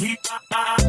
Keep my eye.